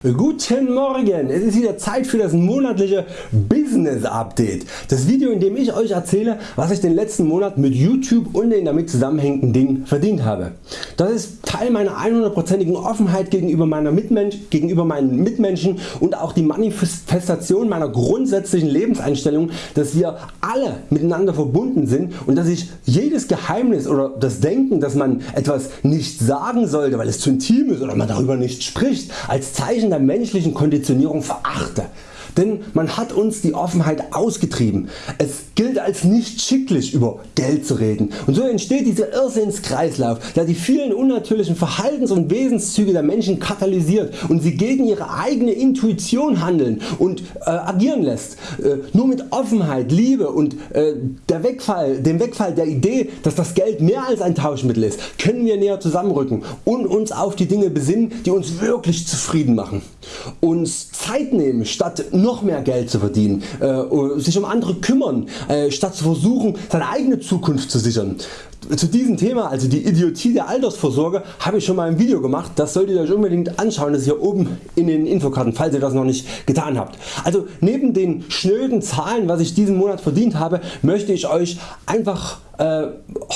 Guten Morgen, es ist wieder Zeit für das monatliche Business Update. Das Video in dem ich Euch erzähle was ich den letzten Monat mit YouTube und den damit zusammenhängenden Dingen verdient habe. Das ist Teil meiner 100%igen Offenheit gegenüber, meiner Mitmensch, gegenüber meinen Mitmenschen und auch die Manifestation meiner grundsätzlichen Lebenseinstellung dass wir alle miteinander verbunden sind und dass ich jedes Geheimnis oder das Denken dass man etwas nicht sagen sollte weil es zu intim ist oder man darüber nicht spricht als Zeichen der menschlichen Konditionierung verachte. Denn man hat uns die Offenheit ausgetrieben. Es gilt als nicht schicklich über Geld zu reden und so entsteht dieser Irrsinnskreislauf der die vielen unnatürlichen Verhaltens- und Wesenszüge der Menschen katalysiert und sie gegen ihre eigene Intuition handeln und äh, agieren lässt. Äh, nur mit Offenheit, Liebe und äh, der Wegfall, dem Wegfall der Idee dass das Geld mehr als ein Tauschmittel ist können wir näher zusammenrücken und uns auf die Dinge besinnen die uns wirklich zufrieden machen. Uns Zeit nehmen statt noch mehr Geld zu verdienen, äh, sich um andere kümmern, äh, statt zu versuchen seine eigene Zukunft zu sichern. Zu diesem Thema, also die Idiotie der Altersvorsorge, habe ich schon mal ein Video gemacht, das solltet ihr Euch unbedingt anschauen, das ist hier oben in den Infokarten, falls ihr das noch nicht getan habt. Also neben den schnöden Zahlen was ich diesen Monat verdient habe, möchte ich Euch einfach äh,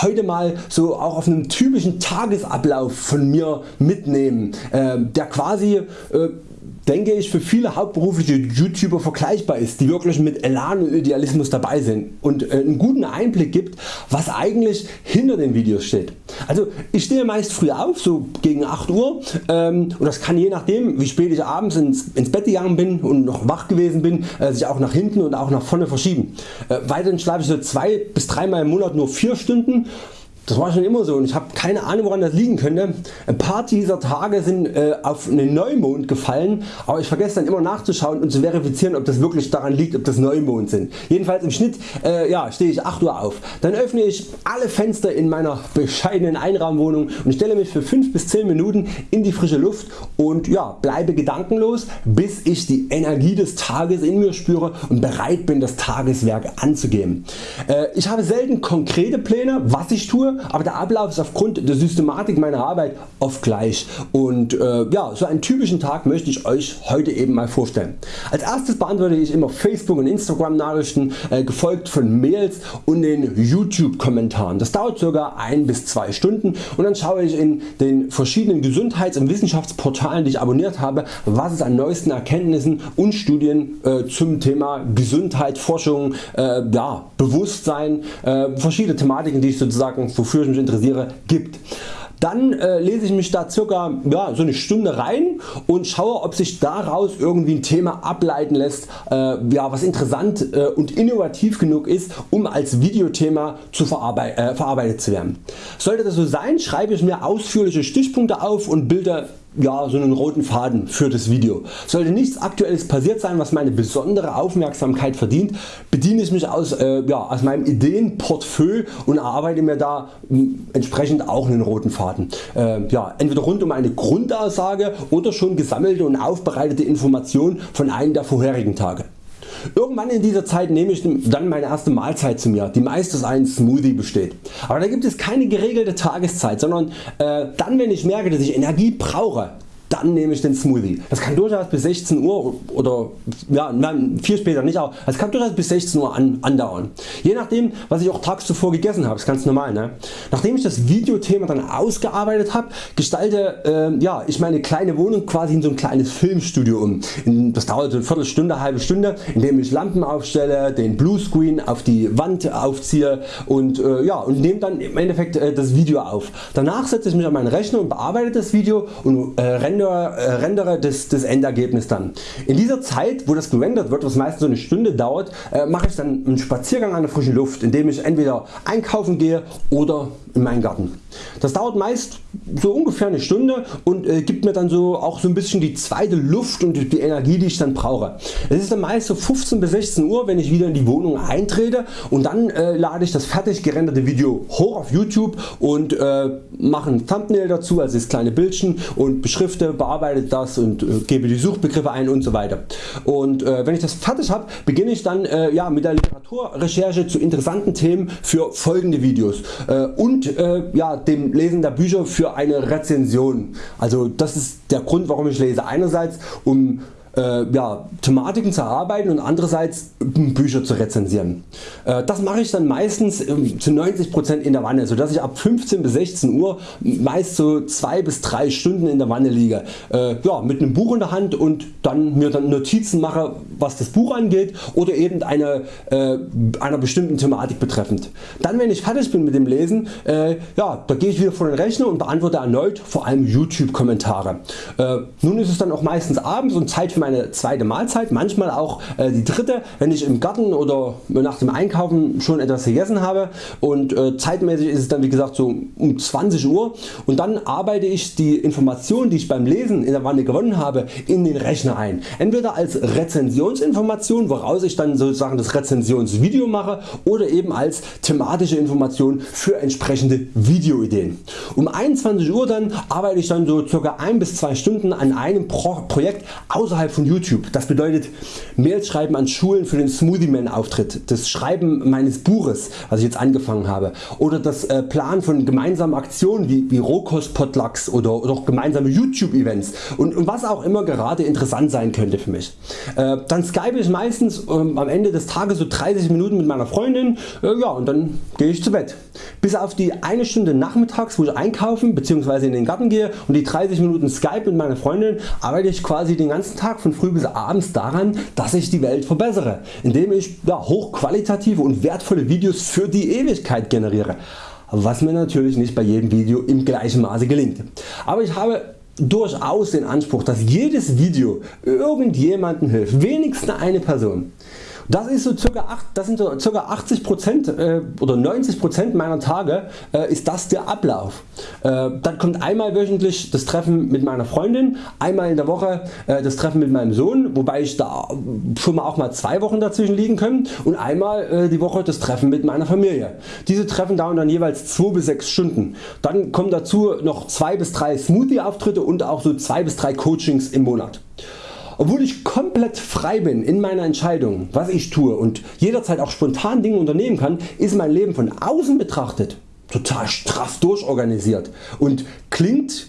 heute mal so auch auf einem typischen Tagesablauf von mir mitnehmen, äh, der quasi äh, denke ich für viele hauptberufliche YouTuber vergleichbar ist, die wirklich mit Elan und Idealismus dabei sind und äh, einen guten Einblick gibt was eigentlich hinter den Videos steht. Also ich stehe meist früh auf, so gegen 8 Uhr ähm, und das kann je nachdem wie spät ich abends ins, ins Bett gegangen bin und noch wach gewesen bin äh, sich auch nach hinten und auch nach vorne verschieben. Äh, weiterhin schlafe ich so 2 bis 3 Mal im Monat nur 4 Stunden das war schon immer so und ich habe keine Ahnung woran das liegen könnte. Ein paar dieser Tage sind äh, auf einen Neumond gefallen, aber ich vergesse dann immer nachzuschauen und zu verifizieren ob das wirklich daran liegt ob das Neumond sind. Jedenfalls im Schnitt äh, ja, stehe ich 8 Uhr auf. Dann öffne ich alle Fenster in meiner bescheidenen Einraumwohnung und stelle mich für 5 bis 10 Minuten in die frische Luft und ja, bleibe gedankenlos bis ich die Energie des Tages in mir spüre und bereit bin das Tageswerk anzugehen. Äh, ich habe selten konkrete Pläne was ich tue aber der Ablauf ist aufgrund der Systematik meiner Arbeit oft gleich und äh, ja, so einen typischen Tag möchte ich Euch heute eben mal vorstellen. Als erstes beantworte ich immer Facebook und Instagram Nachrichten äh, gefolgt von Mails und den YouTube Kommentaren. Das dauert ca. 1 bis 2 Stunden und dann schaue ich in den verschiedenen Gesundheits- und Wissenschaftsportalen die ich abonniert habe was es an neuesten Erkenntnissen und Studien äh, zum Thema Gesundheit, Forschung, äh, ja, Bewusstsein, äh, verschiedene Thematiken die ich sozusagen wofür ich mich interessiere gibt. Dann äh, lese ich mich da circa ja, so eine Stunde rein und schaue ob sich daraus irgendwie ein Thema ableiten lässt äh, ja, was interessant äh, und innovativ genug ist um als Videothema zu verarbeit äh, verarbeitet zu werden. Sollte das so sein schreibe ich mir ausführliche Stichpunkte auf und bilde ja, so einen roten Faden für das Video. Sollte nichts aktuelles passiert sein was meine besondere Aufmerksamkeit verdient, bediene ich mich aus, äh, ja, aus meinem Ideenportfolio und erarbeite mir da entsprechend auch einen roten Faden. Äh, ja, entweder rund um eine Grundaussage oder schon gesammelte und aufbereitete Informationen von einem der vorherigen Tage. Irgendwann in dieser Zeit nehme ich dann meine erste Mahlzeit zu mir, die meist aus einem Smoothie besteht. Aber da gibt es keine geregelte Tageszeit, sondern äh, dann wenn ich merke dass ich Energie brauche, dann nehme ich den Smoothie. Das kann durchaus bis 16 Uhr oder ja, viel später nicht, aber es kann durchaus bis 16 Uhr an, andauern. Je nachdem was ich auch tags zuvor gegessen habe, ist ganz normal. Ne? Nachdem ich das Videothema dann ausgearbeitet habe, gestalte äh, ja, ich meine kleine Wohnung quasi in so ein kleines Filmstudio um. Das dauert so eine Viertelstunde, halbe Stunde, indem ich Lampen aufstelle, den Bluescreen auf die Wand aufziehe und, äh, ja, und nehme dann im Endeffekt äh, das Video auf. Danach setze ich mich an meinen Rechner und bearbeite das Video und äh, renne rendere, äh, rendere das, das Endergebnis dann. In dieser Zeit wo das gerendert wird was meistens so eine Stunde dauert äh, mache ich dann einen Spaziergang an der frischen Luft indem ich entweder einkaufen gehe oder in meinen Garten. Das dauert meist so ungefähr eine Stunde und äh, gibt mir dann so auch so ein bisschen die zweite Luft und die Energie die ich dann brauche. Es ist dann meist so 15 bis 16 Uhr wenn ich wieder in die Wohnung eintrete und dann äh, lade ich das fertig gerenderte Video hoch auf YouTube und äh, mache ein Thumbnail dazu also das kleine Bildchen und beschrifte, bearbeite das und äh, gebe die Suchbegriffe ein und so weiter. Und äh, wenn ich das fertig habe beginne ich dann äh, ja, mit der Literaturrecherche zu interessanten Themen für folgende Videos und und äh, ja, dem Lesen der Bücher für eine Rezension. Also das ist der Grund warum ich lese. Einerseits um äh, ja, Thematiken zu erarbeiten und andererseits Bücher zu rezensieren. Äh, das mache ich dann meistens äh, zu 90% in der Wanne, sodass ich ab 15 bis 16 Uhr meist so 2 bis 3 Stunden in der Wanne liege. Äh, ja, mit einem Buch in der Hand und dann mir dann Notizen mache was das Buch angeht oder eben eine, äh, einer bestimmten Thematik betreffend. Dann wenn ich fertig bin mit dem Lesen, äh, ja, da gehe ich wieder vor den Rechner und beantworte erneut vor allem YouTube Kommentare. nun ist es dann auch meistens abends und Zeit für meine zweite Mahlzeit, manchmal auch äh, die dritte, wenn ich im Garten oder nach dem Einkaufen schon etwas gegessen habe und äh, zeitmäßig ist es dann wie gesagt so um 20 Uhr und dann arbeite ich die Informationen die ich beim Lesen in der Wanne gewonnen habe in den Rechner ein. Entweder als Rezensionsinformation woraus ich dann sozusagen das Rezensionsvideo mache oder eben als thematische Information für entsprechende Videoideen. Um 21 Uhr dann arbeite ich dann so ca. 1 bis 2 Stunden an einem Pro Projekt außerhalb von YouTube. Das bedeutet Mails schreiben an Schulen für den Smoothie Man Auftritt, das Schreiben meines Buches was ich jetzt angefangen habe oder das äh, Planen von gemeinsamen Aktionen wie, wie Rohkost-Potlucks oder, oder gemeinsame YouTube Events und, und, was auch immer gerade interessant sein könnte für mich. Äh, dann skype ich meistens ähm, am Ende des Tages so 30 Minuten mit meiner Freundin äh, ja, und dann gehe ich zu Bett. Bis auf die eine Stunde nachmittags wo ich einkaufen bzw. in den Garten gehe und die 30 Minuten Skype mit meiner Freundin arbeite ich quasi den ganzen Tag von früh bis abends daran dass ich die Welt verbessere, indem ich ja, hochqualitative und wertvolle Videos für die Ewigkeit generiere, was mir natürlich nicht bei jedem Video im gleichen Maße gelingt. Aber ich habe durchaus den Anspruch dass jedes Video irgendjemandem hilft, wenigstens eine Person. Das, ist so circa 8, das sind so ca. 80% äh, oder 90% meiner Tage äh, ist das der Ablauf. Äh, dann kommt einmal wöchentlich das Treffen mit meiner Freundin, einmal in der Woche äh, das Treffen mit meinem Sohn, wobei ich da schon mal auch mal zwei Wochen dazwischen liegen können und einmal äh, die Woche das Treffen mit meiner Familie. Diese Treffen dauern dann jeweils 2 bis 6 Stunden. Dann kommen dazu noch 2 bis 3 Smoothie Auftritte und auch so 2 bis 3 Coachings im Monat. Obwohl ich komplett frei bin in meiner Entscheidung was ich tue und jederzeit auch spontan Dinge unternehmen kann, ist mein Leben von außen betrachtet total straff durchorganisiert und klingt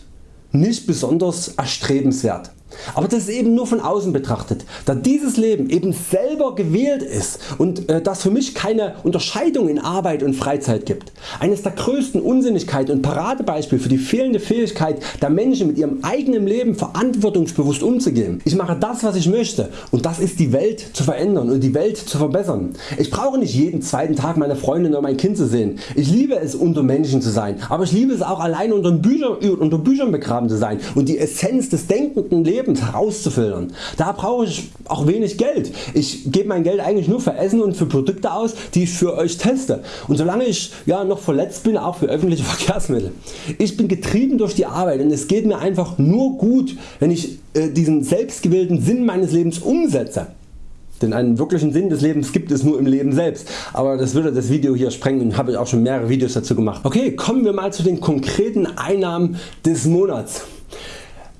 nicht besonders erstrebenswert. Aber das ist eben nur von außen betrachtet, da dieses Leben eben selber gewählt ist und äh, das für mich keine Unterscheidung in Arbeit und Freizeit gibt. Eines der größten Unsinnigkeiten und Paradebeispiel für die fehlende Fähigkeit der Menschen mit ihrem eigenen Leben verantwortungsbewusst umzugehen. Ich mache das was ich möchte und das ist die Welt zu verändern und die Welt zu verbessern. Ich brauche nicht jeden zweiten Tag meine Freundin oder mein Kind zu sehen. Ich liebe es unter Menschen zu sein, aber ich liebe es auch allein unter Büchern, unter Büchern begraben zu sein und die Essenz des denkenden Lebens Lebens herauszufiltern. Da brauche ich auch wenig Geld. Ich gebe mein Geld eigentlich nur für Essen und für Produkte aus die ich für Euch teste und solange ich ja, noch verletzt bin auch für öffentliche Verkehrsmittel. Ich bin getrieben durch die Arbeit und es geht mir einfach nur gut wenn ich äh, diesen selbstgewählten Sinn meines Lebens umsetze. Denn einen wirklichen Sinn des Lebens gibt es nur im Leben selbst. Aber das würde das Video hier sprengen und habe ich auch schon mehrere Videos dazu gemacht. Okay, kommen wir mal zu den konkreten Einnahmen des Monats.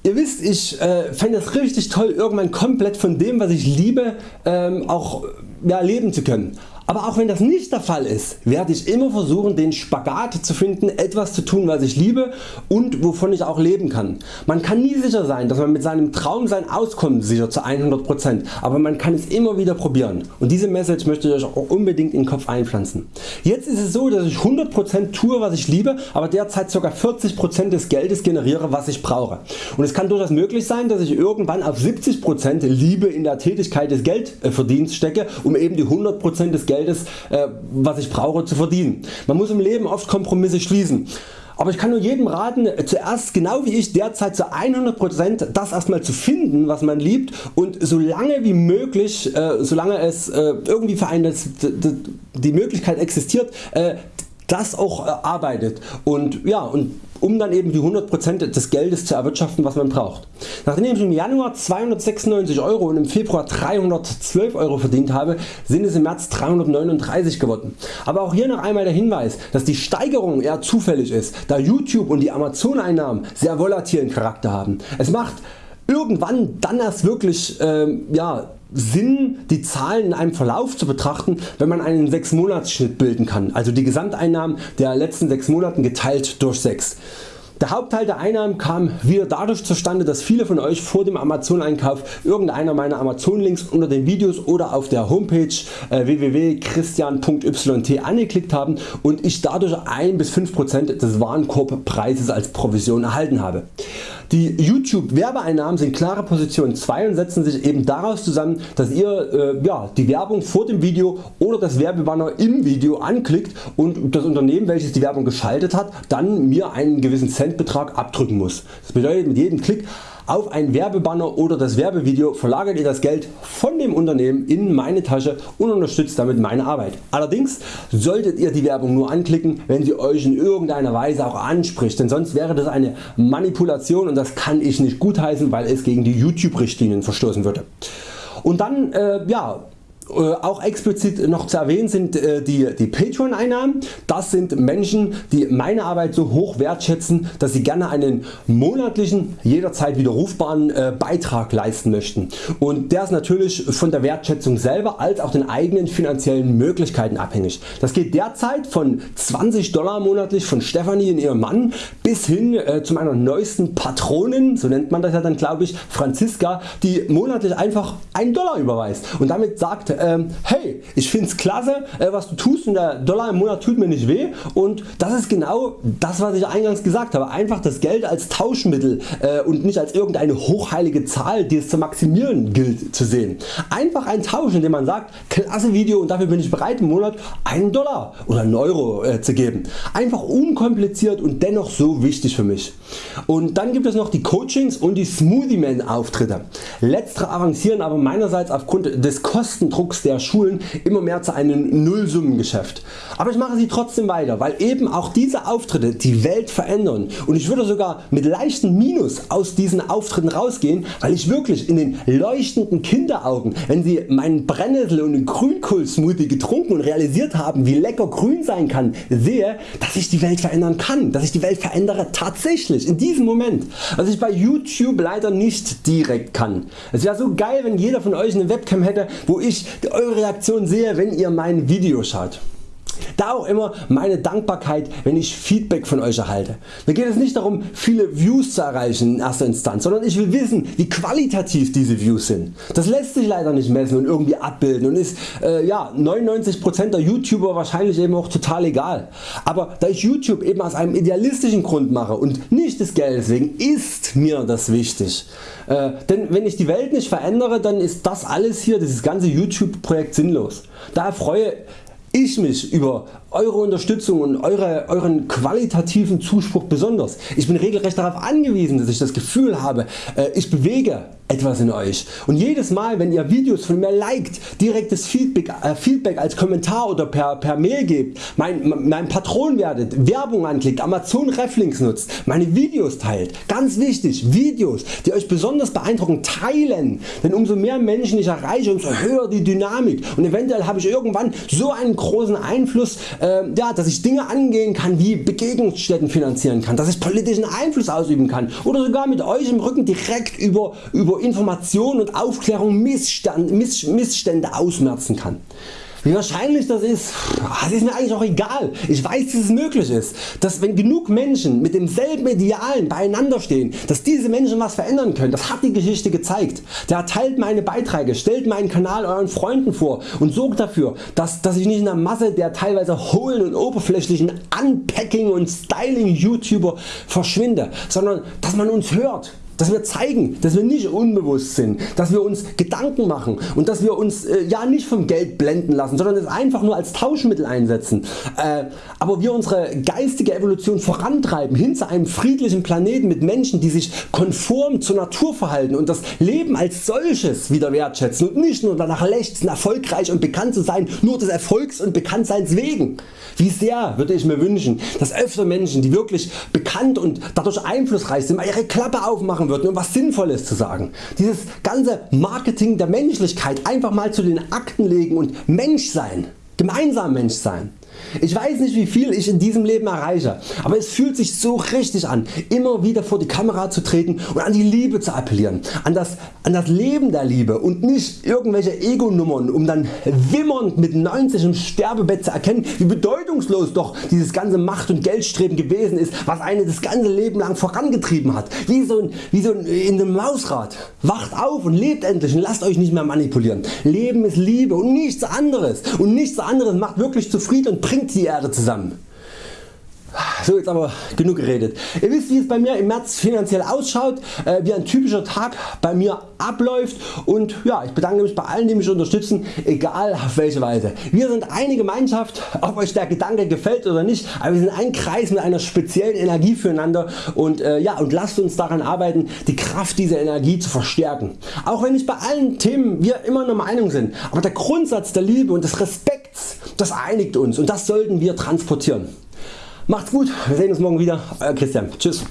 Ihr wisst ich äh, fände es richtig toll irgendwann komplett von dem was ich liebe ähm, auch ja, leben zu können. Aber auch wenn das nicht der Fall ist, werde ich immer versuchen den Spagat zu finden etwas zu tun was ich liebe und wovon ich auch leben kann. Man kann nie sicher sein dass man mit seinem Traum sein Auskommen sichert zu 100%, aber man kann es immer wieder probieren und diese Message möchte ich Euch auch unbedingt in den Kopf einpflanzen. Jetzt ist es so dass ich 100% tue was ich liebe, aber derzeit ca. 40% des Geldes generiere was ich brauche. Und es kann durchaus möglich sein dass ich irgendwann auf 70% Liebe in der Tätigkeit des Geldverdienst stecke um eben die 100% des Geldes Geldes äh, was ich brauche zu verdienen. Man muss im Leben oft Kompromisse schließen. Aber ich kann nur jedem raten zuerst genau wie ich derzeit zu 100% das erstmal zu finden was man liebt und so lange wie möglich, äh, solange es äh, irgendwie für einen die Möglichkeit existiert, äh, das auch arbeitet und, ja, und um dann eben die 100% des Geldes zu erwirtschaften was man braucht. Nachdem ich im Januar 296 Euro und im Februar 312 Euro verdient habe, sind es im März 339 geworden. Aber auch hier noch einmal der Hinweis, dass die Steigerung eher zufällig ist, da YouTube und die Amazon Einnahmen sehr volatilen Charakter haben. Es macht irgendwann dann erst wirklich äh, ja, Sinn die Zahlen in einem Verlauf zu betrachten wenn man einen 6 Monats bilden kann, also die Gesamteinnahmen der letzten 6 Monaten geteilt durch 6. Der Hauptteil der Einnahmen kam wieder dadurch zustande dass viele von Euch vor dem Amazon Einkauf irgendeiner meiner Amazon Links unter den Videos oder auf der Homepage äh, www.christian.yt angeklickt haben und ich dadurch 1 bis 5% des Warenkorbpreises als Provision erhalten habe. Die YouTube Werbeeinnahmen sind klare Position 2 und setzen sich eben daraus zusammen dass ihr äh, ja, die Werbung vor dem Video oder das Werbebanner im Video anklickt und das Unternehmen welches die Werbung geschaltet hat dann mir einen gewissen Centbetrag abdrücken muss. Das bedeutet mit jedem Klick auf ein Werbebanner oder das Werbevideo verlagert ihr das Geld von dem Unternehmen in meine Tasche und unterstützt damit meine Arbeit. Allerdings solltet ihr die Werbung nur anklicken wenn sie Euch in irgendeiner Weise auch anspricht, denn sonst wäre das eine Manipulation und das kann ich nicht gutheißen weil es gegen die YouTube Richtlinien verstoßen würde. Und dann äh, ja, auch explizit noch zu erwähnen sind äh, die, die Patreon Einnahmen. Das sind Menschen die meine Arbeit so hoch wertschätzen dass sie gerne einen monatlichen jederzeit widerrufbaren äh, Beitrag leisten möchten und der ist natürlich von der Wertschätzung selber als auch den eigenen finanziellen Möglichkeiten abhängig. Das geht derzeit von 20 Dollar monatlich von Stephanie und ihrem Mann bis hin zu meiner neuesten Patronin, so nennt man das ja dann glaube ich, Franziska die monatlich einfach 1 Dollar überweist und damit sagt ähm, hey ich find's klasse äh, was du tust und der Dollar im Monat tut mir nicht weh und das ist genau das was ich eingangs gesagt habe einfach das Geld als Tauschmittel äh, und nicht als irgendeine hochheilige Zahl die es zu maximieren gilt zu sehen. Einfach ein Tausch indem man sagt klasse Video und dafür bin ich bereit im Monat 1 Dollar oder 1 Euro äh, zu geben. Einfach unkompliziert und dennoch so wichtig für mich. Und dann gibt es noch die Coachings und die Smoothie Man Auftritte. Letztere avancieren aber meinerseits aufgrund des Kostendrucks Drucks der Schulen immer mehr zu einem Nullsummengeschäft. Aber ich mache sie trotzdem weiter, weil eben auch diese Auftritte die Welt verändern und ich würde sogar mit leichtem Minus aus diesen Auftritten rausgehen, weil ich wirklich in den leuchtenden Kinderaugen, wenn sie meinen Brennnessel und den Grünkohl Smoothie getrunken und realisiert haben wie lecker grün sein kann, sehe, dass ich die Welt verändern kann, dass ich die Welt verändere tatsächlich in diesem Moment, was ich bei YouTube leider nicht direkt kann. Es wäre so geil wenn jeder von Euch eine Webcam hätte wo ich eure Reaktion sehe wenn ihr mein Video schaut. Da auch immer meine Dankbarkeit wenn ich Feedback von Euch erhalte. Mir geht es nicht darum viele Views zu erreichen in erster Instanz, sondern ich will wissen wie qualitativ diese Views sind. Das lässt sich leider nicht messen und irgendwie abbilden und ist äh, ja, 99% der YouTuber wahrscheinlich eben auch total egal. Aber da ich YouTube eben aus einem idealistischen Grund mache und nicht des Geldes wegen ist mir das wichtig. Äh, denn wenn ich die Welt nicht verändere dann ist das alles hier, dieses ganze YouTube Projekt sinnlos. Daher freue ich mich über Eure Unterstützung und eure, Euren qualitativen Zuspruch besonders. Ich bin regelrecht darauf angewiesen dass ich das Gefühl habe äh, ich bewege etwas in Euch. Und jedes Mal wenn ihr Videos von mir liked, direktes Feedback, äh, Feedback als Kommentar oder per, per Mail gebt, mein, mein Patron werdet, Werbung anklickt, Amazon Reflinks nutzt, meine Videos teilt, ganz wichtig Videos die Euch besonders beeindrucken teilen, denn umso mehr Menschen ich erreiche umso höher die Dynamik. Und eventuell habe ich irgendwann so einen großen Einfluss äh, ja, dass ich Dinge angehen kann wie Begegnungsstätten finanzieren kann, dass ich politischen Einfluss ausüben kann oder sogar mit Euch im Rücken direkt über, über Information und Aufklärung Missstand, Miss, Missstände ausmerzen kann. Wie wahrscheinlich das ist, das ist mir eigentlich auch egal. Ich weiß dass es möglich ist, dass wenn genug Menschen mit demselben Idealen beieinander stehen, dass diese Menschen was verändern können. Das hat die Geschichte gezeigt. Der teilt meine Beiträge, stellt meinen Kanal Euren Freunden vor und sorgt dafür dass, dass ich nicht in der Masse der teilweise hohlen und oberflächlichen Unpacking und Styling YouTuber verschwinde, sondern dass man uns hört dass wir zeigen, dass wir nicht unbewusst sind, dass wir uns Gedanken machen und dass wir uns äh, ja nicht vom Geld blenden lassen, sondern es einfach nur als Tauschmittel einsetzen. Äh, aber wir unsere geistige Evolution vorantreiben hin zu einem friedlichen Planeten mit Menschen die sich konform zur Natur verhalten und das Leben als solches wieder wertschätzen und nicht nur danach lechzen erfolgreich und bekannt zu sein nur des Erfolgs und Bekanntseins wegen. Wie sehr würde ich mir wünschen dass öfter Menschen die wirklich bekannt und dadurch einflussreich sind mal ihre Klappe aufmachen machen würden, um was Sinnvolles zu sagen. Dieses ganze Marketing der Menschlichkeit einfach mal zu den Akten legen und Mensch sein, gemeinsam Mensch sein. Ich weiß nicht wie viel ich in diesem Leben erreiche, aber es fühlt sich so richtig an immer wieder vor die Kamera zu treten und an die Liebe zu appellieren, an das, an das Leben der Liebe und nicht irgendwelche Ego-Nummern um dann wimmernd mit 90 im Sterbebett zu erkennen wie bedeutungslos doch dieses ganze Macht- und Geldstreben gewesen ist was einen das ganze Leben lang vorangetrieben hat, wie so, ein, wie so ein, in einem Mausrad. Wacht auf und lebt endlich und lasst Euch nicht mehr manipulieren. Leben ist Liebe und nichts anderes und nichts anderes macht wirklich zufrieden bringt die Erde zusammen. So jetzt aber genug geredet. Ihr wisst wie es bei mir im März finanziell ausschaut, äh, wie ein typischer Tag bei mir abläuft und ja, ich bedanke mich bei allen die mich unterstützen, egal auf welche Weise. Wir sind eine Gemeinschaft, ob Euch der Gedanke gefällt oder nicht, aber wir sind ein Kreis mit einer speziellen Energie füreinander und, äh, ja, und lasst uns daran arbeiten die Kraft dieser Energie zu verstärken. Auch wenn nicht bei allen Themen wir immer einer Meinung sind, aber der Grundsatz der Liebe und des Respekts das einigt uns und das sollten wir transportieren. Macht's gut, wir sehen uns morgen wieder. Euer Christian. Tschüss.